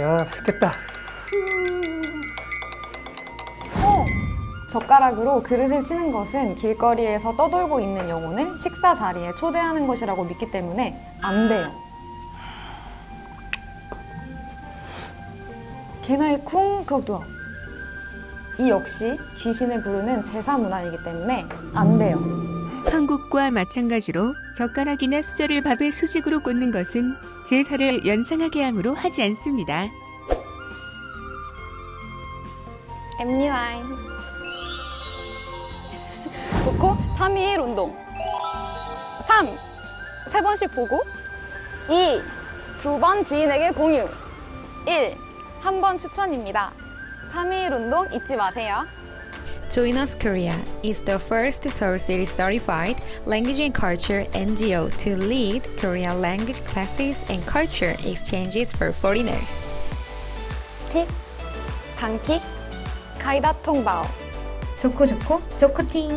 야 맛있겠다 어! 젓가락으로 그릇을 치는 것은 길거리에서 떠돌고 있는 영혼을 식사 자리에 초대하는 것이라고 믿기 때문에 안 돼요. 개나이 쿵 그것도 이 역시 귀신을 부르는 제사 문화이기 때문에 안 돼요. 한국과 마찬가지로 젓가락이나 수저를 밥의 수직으로 꽂는 것은 제사를 연상하게 함으로 하지 않습니다. 엠니라인 좋고 3일 운동 3. 세 번씩 보고 2. 두 번 지인에게 공유 1. 한 번 추천입니다 3일 운동 잊지 마세요 Join Us Korea is the first Seoul City certified language and culture NGO to lead Korean language classes and culture exchanges for foreigners. 틱 단킥 가이다 통바오 좋고 좋고 좋고팅